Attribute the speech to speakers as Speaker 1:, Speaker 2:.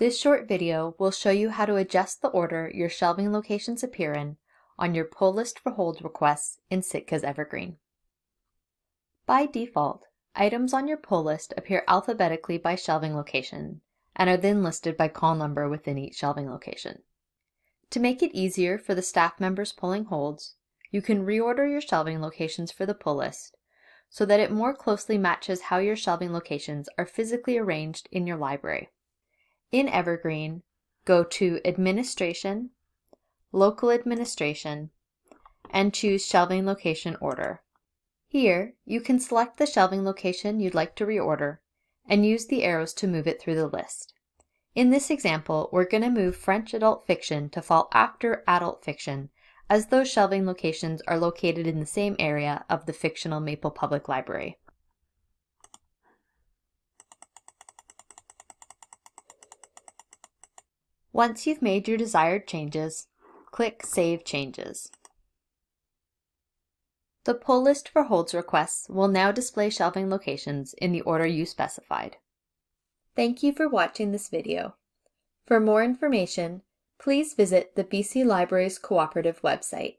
Speaker 1: This short video will show you how to adjust the order your shelving locations appear in on your pull list for hold requests in Sitka's Evergreen. By default, items on your pull list appear alphabetically by shelving location and are then listed by call number within each shelving location. To make it easier for the staff members pulling holds, you can reorder your shelving locations for the pull list so that it more closely matches how your shelving locations are physically arranged in your library. In Evergreen, go to Administration, Local Administration, and choose Shelving Location Order. Here, you can select the shelving location you'd like to reorder and use the arrows to move it through the list. In this example, we're going to move French adult fiction to fall after adult fiction as those shelving locations are located in the same area of the fictional Maple Public Library. Once you've made your desired changes, click Save Changes. The pull list for holds requests will now display shelving locations in the order you specified. Thank you for watching this video. For more information, please visit the BC Libraries Cooperative website.